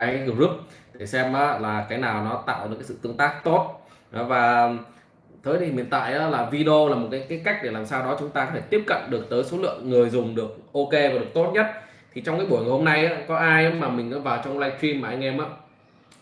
cái group để xem là cái nào nó tạo được cái sự tương tác tốt. Và tới thì hiện tại là video là một cái cái cách để làm sao đó chúng ta có thể tiếp cận được tới số lượng người dùng được ok và được tốt nhất. Thì trong cái buổi ngày hôm nay có ai mà mình vào trong livestream mà anh em á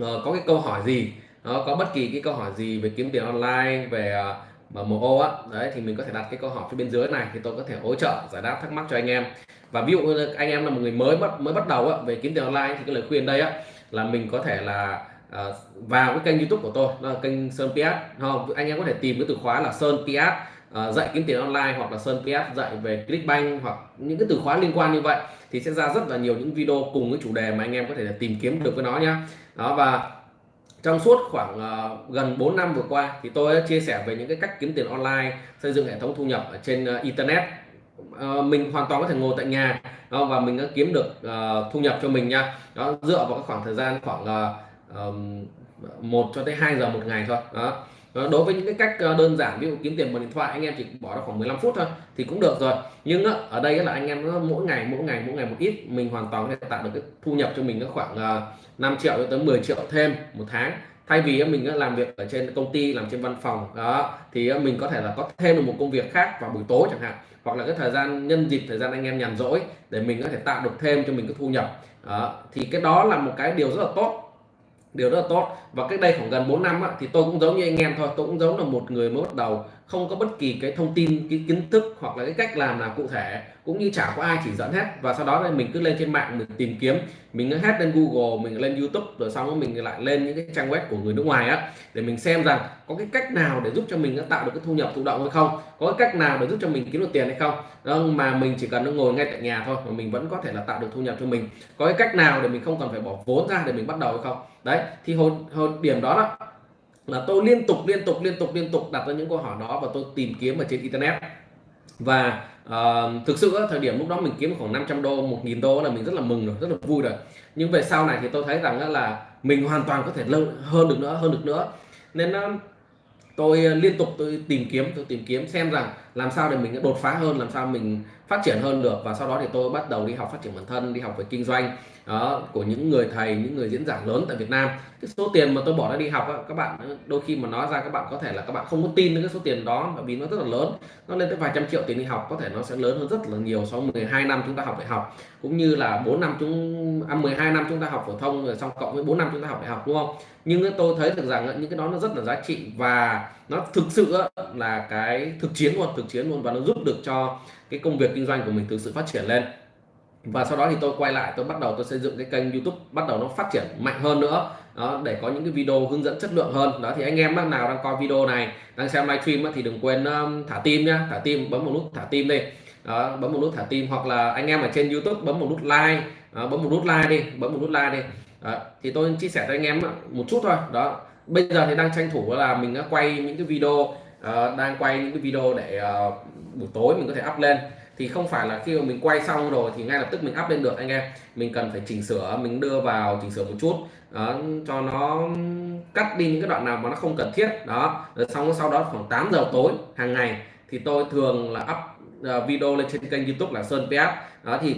ờ, có cái câu hỏi gì đó có bất kỳ cái câu hỏi gì về kiếm tiền online, về ờ, mà MO á đấy thì mình có thể đặt cái câu hỏi phía bên dưới này thì tôi có thể hỗ trợ giải đáp thắc mắc cho anh em. Và ví dụ như anh em là một người mới bắt mới bắt đầu á, về kiếm tiền online thì cái lời khuyên đây á là mình có thể là à, vào cái kênh youtube của tôi là kênh Sơn PS không? Anh em có thể tìm cái từ khóa là Sơn PS à, ờ, dạy kiếm tiền online hoặc là Sơn PS dạy về Clickbank hoặc những cái từ khóa liên quan như vậy thì sẽ ra rất là nhiều những video cùng cái chủ đề mà anh em có thể là tìm kiếm được với nó nhá. Đó và trong suốt khoảng uh, gần 4 năm vừa qua thì tôi đã chia sẻ về những cái cách kiếm tiền online xây dựng hệ thống thu nhập ở trên uh, internet. Uh, mình hoàn toàn có thể ngồi tại nhà uh, và mình đã kiếm được uh, thu nhập cho mình nha. Đó dựa vào cái khoảng thời gian khoảng uh, um, 1 cho tới 2 giờ một ngày thôi đó. Ờ, đối với những cái cách ờ, đơn giản, ví dụ kiếm tiền bằng điện thoại, anh em chỉ bỏ ra khoảng 15 phút thôi thì cũng được rồi. Nhưng ở đây là anh em mỗi ngày mỗi ngày mỗi ngày một ít, mình hoàn toàn có thể tạo được cái thu nhập cho mình nó khoảng ờ, 5 triệu cho tới 10 triệu thêm một tháng. Thay vì mình làm việc ở trên công ty, làm trên văn phòng, đó, thì mình có thể là có thêm được một công việc khác vào buổi tối chẳng hạn. Hoặc là cái thời gian, nhân dịp thời gian anh em nhàn rỗi để mình có thể tạo được thêm cho mình cái thu nhập. Đó. thì cái đó là một cái điều rất là tốt điều rất là tốt. Và cách đây khoảng gần 4 năm á, thì tôi cũng giống như anh em thôi tôi cũng giống là một người mới bắt đầu không có bất kỳ cái thông tin cái kiến thức hoặc là cái cách làm nào cụ thể cũng như chả có ai chỉ dẫn hết. Và sau đó thì mình cứ lên trên mạng mình tìm kiếm mình hết lên Google mình lên YouTube rồi xong rồi mình lại lên những cái trang web của người nước ngoài á để mình xem rằng có cái cách nào để giúp cho mình tạo được cái thu nhập thụ động hay không có cái cách nào để giúp cho mình kiếm được tiền hay không. Đó, mà mình chỉ cần ngồi ngay tại nhà thôi mà mình vẫn có thể là tạo được thu nhập cho mình. Có cái cách nào để mình không cần phải bỏ vốn ra để mình bắt đầu hay không? Đấy thì hồi, hồi điểm đó đó là tôi liên tục liên tục liên tục liên tục đặt ra những câu hỏi đó và tôi tìm kiếm ở trên internet. Và uh, thực sự thời điểm lúc đó mình kiếm khoảng 500 đô 1.000 đô là mình rất là mừng rồi rất là vui rồi. Nhưng về sau này thì tôi thấy rằng là mình hoàn toàn có thể hơn được nữa hơn được nữa. Nên uh, tôi ờ, liên tục tôi tìm kiếm tôi tìm kiếm xem rằng làm sao để mình đột phá hơn làm sao mình phát triển hơn được và sau đó thì tôi bắt đầu đi học phát triển bản thân đi học về kinh doanh đó, của những người thầy những người diễn giả lớn tại Việt Nam. Cái số tiền mà tôi bỏ ra đi học các bạn đôi khi mà nói ra các bạn có thể là các bạn không có tin đến cái số tiền đó bởi vì nó rất là lớn. Nó lên tới vài trăm triệu tiền đi học có thể nó sẽ lớn hơn rất là nhiều so với 12 năm chúng ta học đại học. Cũng như là 4 năm chúng à, 12 năm chúng ta học phổ thông rồi xong cộng với 4 năm chúng ta học đại học đúng không? Nhưng tôi thấy được rằng những cái đó nó rất là giá trị và nó thực sự là cái thực chiến luôn thực chiến luôn và nó giúp được cho cái công việc kinh doanh của mình thực sự phát triển lên. Và sau đó thì tôi quay lại tôi bắt đầu tôi xây dựng cái kênh YouTube bắt đầu nó phát triển mạnh hơn nữa. Đó, để có những cái video hướng dẫn chất lượng hơn. Đó thì anh em nào đang coi video này đang xem livestream thì đừng quên um, thả tim nhá. Thả tim bấm một nút thả tim đi. Đó, bấm một nút thả tim. Hoặc là anh em ở trên YouTube bấm một nút like. Đó, bấm một nút like đi bấm một nút like đi. Đó, thì tôi chia sẻ cho anh em một chút thôi. Đó bây giờ thì đang tranh thủ là mình đã quay những cái video uh, đang quay những cái video để uh, buổi tối mình có thể up lên. Thì không phải là khi mà mình quay xong rồi thì ngay lập tức mình up lên được anh em. Mình cần phải chỉnh sửa mình đưa vào chỉnh sửa một chút. Đó, cho nó cắt đi những cái đoạn nào mà nó không cần thiết. Đó rồi xong sau đó khoảng 8 giờ tối hàng ngày thì tôi thường là up uh, video lên trên kênh youtube là Sơn PS đó thì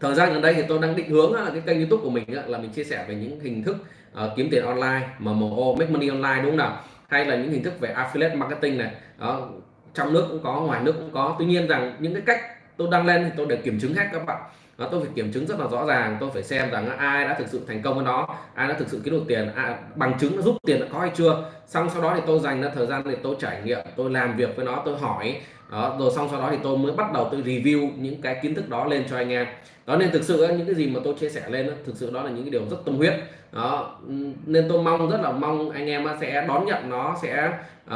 thời gian gần đây thì tôi đang định hướng là cái kênh youtube của mình là mình chia sẻ về những hình thức uh, kiếm tiền online MMO make money online đúng không nào? Hay là những hình thức về affiliate marketing này. Đó, trong nước cũng có, ngoài nước cũng có. Tuy nhiên rằng những cái cách tôi đăng lên thì tôi đều kiểm chứng hết các bạn đó, tôi phải kiểm chứng rất là rõ ràng tôi phải xem rằng ai đã thực sự thành công với nó ai đã thực sự kiếm được tiền à, bằng chứng nó giúp tiền đã có hay chưa. Xong sau đó thì tôi dành ra thời gian để tôi trải nghiệm tôi làm việc với nó tôi hỏi. Đó rồi xong sau đó thì tôi mới bắt đầu tôi review những cái kiến thức đó lên cho anh em. Đó nên thực sự những cái gì mà tôi chia sẻ lên thực sự đó là những cái điều rất tâm huyết. Đó nên tôi mong rất là mong anh em sẽ đón nhận nó sẽ uh,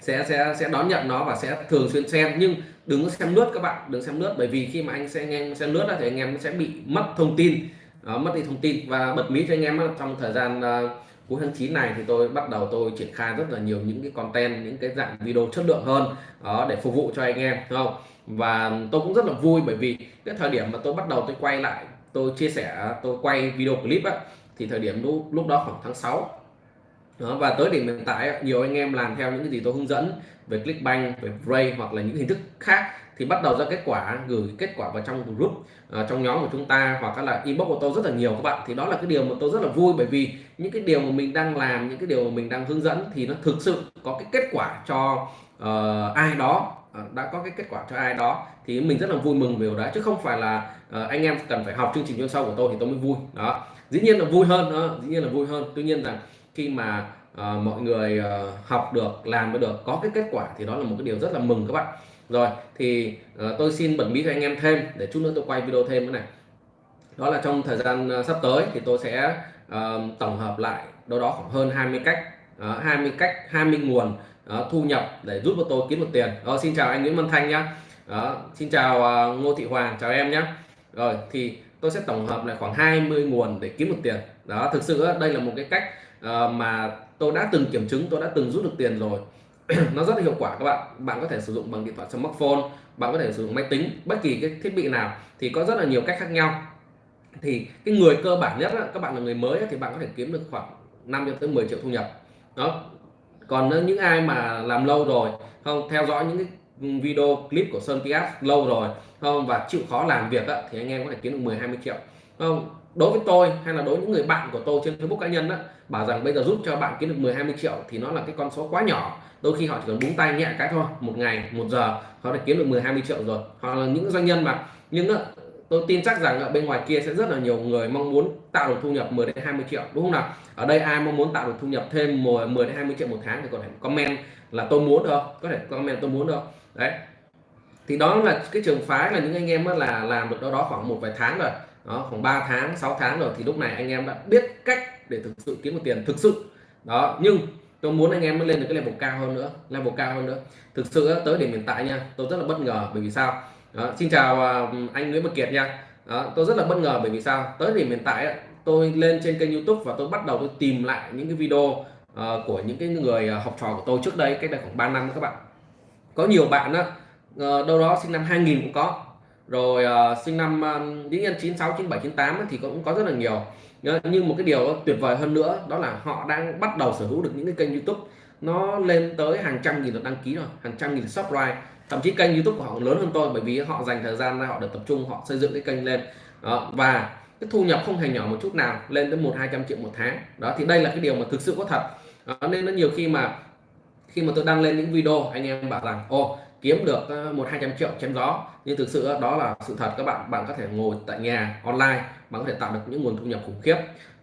sẽ sẽ sẽ đón nhận nó và sẽ thường xuyên xem. Nhưng đừng có xem lướt các bạn đừng xem lướt. Bởi vì khi mà anh xem nghe xem lướt thì anh em sẽ bị mất thông tin. Đó, mất đi thông tin. Và bật mí cho anh em trong thời gian uh, cuối tháng 9 này thì tôi bắt đầu tôi triển khai rất là nhiều những cái content những cái dạng video chất lượng hơn đó để phục vụ cho anh em đúng không? Và tôi cũng rất là vui bởi vì cái thời điểm mà tôi bắt đầu tôi quay lại tôi chia sẻ tôi quay video clip á thì thời điểm lúc lúc đó khoảng tháng 6 đó, và tới điểm hiện tại nhiều anh em làm theo những cái gì tôi hướng dẫn về Clickbank, về Ray hoặc là những hình thức khác thì bắt đầu ra kết quả gửi kết quả vào trong group uh, trong nhóm của chúng ta hoặc là inbox của tôi rất là nhiều các bạn. Thì đó là cái điều mà tôi rất là vui bởi vì những cái điều mà mình đang làm những cái điều mà mình đang hướng dẫn thì nó thực sự có cái kết quả cho uh, ai đó ờ, đã có cái kết quả cho ai đó thì mình rất là vui mừng về điều đó chứ không phải là uh, anh em cần phải học chương trình chuyên sâu của tôi thì tôi mới vui. Đó dĩ nhiên là vui hơn đó dĩ nhiên là vui hơn. Tuy nhiên là khi mà uh, mọi người uh, học được làm được có cái kết quả thì đó là một cái điều rất là mừng các bạn. Rồi thì uh, tôi xin bật mí cho anh em thêm để chút nữa tôi quay video thêm cái này. Đó là trong thời gian uh, sắp tới thì tôi sẽ uh, tổng hợp lại đâu đó khoảng hơn 20 cách uh, 20 cách 20 nguồn uh, thu nhập để giúp cho tôi kiếm được tiền. Đó, xin chào anh Nguyễn Văn Thanh nhá. Uh, xin chào uh, Ngô Thị Hoàng chào em nhé rồi thì tôi sẽ tổng hợp lại khoảng 20 nguồn để kiếm được tiền. Đó, thực sự đây là một cái cách ờ, mà tôi đã từng kiểm chứng, tôi đã từng rút được tiền rồi. Nó rất là hiệu quả các bạn. Bạn có thể sử dụng bằng điện thoại smartphone, bạn có thể sử dụng máy tính, bất kỳ cái thiết bị nào thì có rất là nhiều cách khác nhau. Thì cái người cơ bản nhất các bạn là người mới thì bạn có thể kiếm được khoảng 5 cho tới 10 triệu thu nhập. Đó. Còn những ai mà làm lâu rồi, không theo dõi những cái video clip của Sơn Pias lâu rồi không? Và chịu khó làm việc đó, thì anh em có thể kiếm được 10 20 triệu. Không? Đối với tôi hay là đối với những người bạn của tôi trên Facebook cá nhân đó bảo rằng bây giờ giúp cho bạn kiếm được 10 20 triệu thì nó là cái con số quá nhỏ. Đôi khi họ chỉ cần búng tay nhẹ cái thôi một ngày một giờ họ đã kiếm được 10 20 triệu rồi. Hoặc là những doanh nhân mà nhưng tôi tin chắc rằng ở bên ngoài kia sẽ rất là nhiều người mong muốn tạo được thu nhập 10 đến 20 triệu đúng không nào? Ở đây ai mong muốn tạo được thu nhập thêm 10 đến 20 triệu một tháng thì có thể comment là tôi muốn được có thể comment tôi muốn được đấy. Thì đó là cái trường phái là những anh em là làm được đâu đó khoảng một vài tháng rồi. Đó khoảng 3 tháng 6 tháng rồi. Thì lúc này anh em đã biết cách để thực sự kiếm được tiền thực sự. Đó nhưng tôi muốn anh em mới lên được cái level cao hơn nữa level cao hơn nữa. Thực sự tới điểm hiện tại nha tôi rất là bất ngờ bởi vì sao? Đó, xin chào à, anh Nguyễn Bạch Kiệt nha. Đó, tôi rất là bất ngờ bởi vì sao? Tới điểm hiện tại tôi lên trên kênh YouTube và tôi bắt đầu tôi tìm lại những cái video ờ, của những cái người à, học trò của tôi trước đây cách đây khoảng 3 năm các bạn có nhiều bạn đó, ờ, đâu đó sinh năm 2000 cũng có. Rồi uh, sinh năm uh, những nhân 96 97 98 thì cũng có rất là nhiều. Nhưng một cái điều tuyệt vời hơn nữa đó là họ đang bắt đầu sở hữu được những cái kênh YouTube. Nó lên tới hàng trăm nghìn lượt đăng ký rồi hàng trăm nghìn subscribe. Thậm chí kênh YouTube của họ lớn hơn tôi bởi vì họ dành thời gian ra họ được tập trung họ xây dựng cái kênh lên. Đó, và cái thu nhập không hề nhỏ một chút nào lên tới một hai trăm triệu một tháng. Đó thì đây là cái điều mà thực sự có thật. Đó, nên nó nhiều khi mà khi mà tôi đăng lên những video, anh em bảo rằng ô kiếm được ờ, một hai trăm triệu chém gió. Nhưng thực sự đó là sự thật, các bạn bạn có thể ngồi tại nhà online, bạn có thể tạo được những nguồn thu nhập khủng khiếp.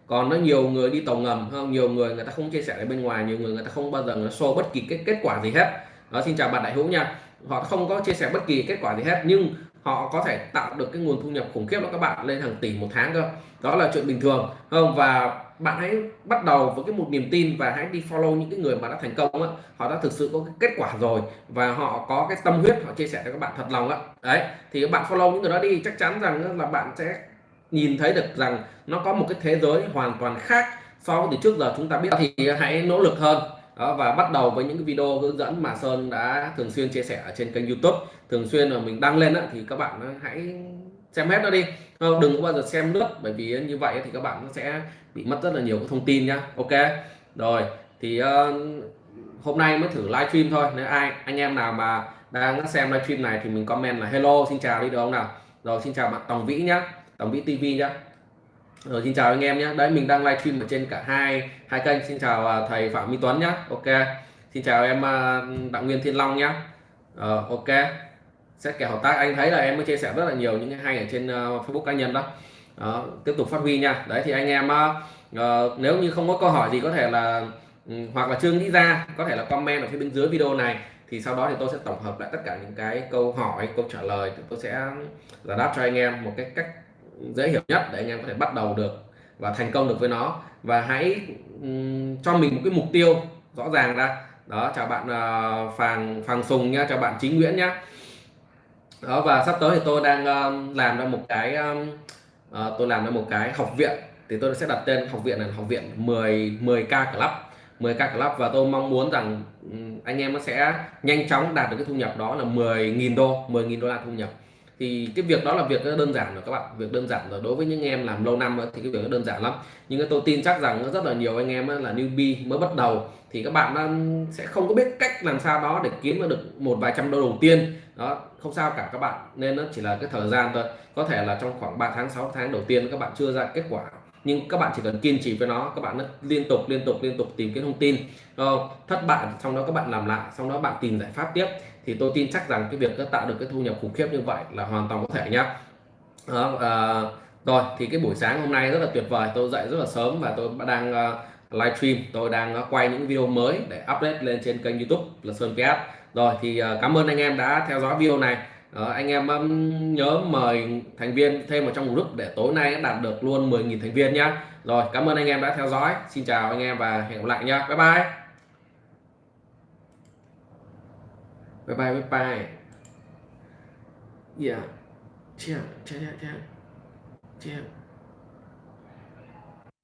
Còn nó nhiều người đi tàu ngầm hơn nhiều người người ta không chia sẻ ở bên ngoài, nhiều người người ta không bao giờ show bất kỳ cái kết quả gì hết. Đó, xin chào bạn đại hữu nha. Họ không có chia sẻ bất kỳ kết quả gì hết, nhưng họ có thể tạo được cái nguồn thu nhập khủng khiếp đó các bạn, lên hàng tỷ một tháng cơ. Đó là chuyện bình thường không và bạn hãy bắt đầu với cái một niềm tin và hãy đi follow những cái người mà đã thành công á. Họ đã thực sự có cái kết quả rồi và họ có cái tâm huyết họ chia sẻ cho các bạn thật lòng á. Đấy thì các bạn follow những người đó đi. Chắc chắn rằng là bạn sẽ nhìn thấy được rằng nó có một cái thế giới hoàn toàn khác so với từ trước giờ chúng ta biết. Thì hãy nỗ lực hơn. Đó, và bắt đầu với những cái video hướng dẫn mà Sơn đã thường xuyên chia sẻ ở trên kênh YouTube. Thường xuyên là mình đăng lên á thì các bạn hãy xem hết nó đi. Ờ, đừng có bao giờ xem lướt bởi vì như vậy thì các bạn nó sẽ bị mất rất là nhiều thông tin nhá. Ok. Rồi thì uh, hôm nay mới thử livestream thôi. Nếu ai anh em nào mà đang xem livestream này thì mình comment là hello xin chào đi được không nào? Rồi xin chào bạn Tòng Vĩ nhá. Tòng Vĩ TV nhá. Rồi xin chào anh em nhé đấy mình đang livestream ở trên cả hai hai kênh. Xin chào à, thầy Phạm Minh Tuấn nhá, ok. Xin chào em à, Đặng Nguyên Thiên Long nhá. Uh, ok xét kèo hợp tác anh thấy là em mới chia sẻ rất là nhiều những cái hay ở trên uh, Facebook cá nhân đó. đó tiếp tục phát huy nha. Đấy thì anh em uh, nếu như không có câu hỏi gì có thể là um, hoặc là chưa nghĩ ra có thể là comment ở phía bên dưới video này thì sau đó thì tôi sẽ tổng hợp lại tất cả những cái câu hỏi câu trả lời. Tôi sẽ giải đáp cho anh em một cái cách dễ hiểu nhất để anh em có thể bắt đầu được và thành công được với nó. Và hãy um, cho mình một cái mục tiêu rõ ràng ra. Đó chào bạn uh, Phàng Phàng Sùng nha chào bạn Chính Nguyễn nhá đó và sắp tới thì tôi đang um, làm ra một cái um, uh, tôi làm ra một cái học viện. Thì tôi sẽ đặt tên học viện là học viện 10 10k club 10k club. Và tôi mong muốn rằng ừ, anh em nó sẽ nhanh chóng đạt được cái thu nhập đó là 10.000 đô 10.000 đô la thu nhập thì cái việc đó là việc đơn giản rồi các bạn. Việc đơn giản rồi. Đối với những em làm lâu năm thì cái việc nó đơn giản lắm. Nhưng tôi tin chắc rằng rất là nhiều anh em là newbie mới bắt đầu. Thì các bạn sẽ không có biết cách làm sao đó để kiếm được một vài trăm đô đầu tiên. Đó, không sao cả các bạn. Nên nó chỉ là cái thời gian thôi. Có thể là trong khoảng 3 tháng 6 tháng đầu tiên, các bạn chưa ra kết quả nhưng các bạn chỉ cần kiên trì với nó các bạn liên tục liên tục liên tục tìm cái thông tin không? thất bại trong đó các bạn làm lại sau đó bạn tìm giải pháp tiếp. Thì tôi tin chắc rằng cái việc tạo được cái thu nhập khủng khiếp như vậy là hoàn toàn có thể nhá. Đó, à, rồi thì cái buổi sáng hôm nay rất là tuyệt vời tôi dậy rất là sớm và tôi đang uh, livestream tôi đang uh, quay những video mới để update lên trên kênh youtube là Sơn PS rồi thì uh, cảm ơn anh em đã theo dõi video này đó, anh em um, nhớ mời thành viên thêm vào trong group để tối nay đạt được luôn 10.000 thành viên nhá. Rồi cảm ơn anh em đã theo dõi. Xin chào anh em và hẹn gặp lại nhá. Bye bye. Bye bye bye bye. Yeah. Yeah yeah yeah yeah yeah